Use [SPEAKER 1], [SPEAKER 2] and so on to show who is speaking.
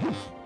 [SPEAKER 1] Huh?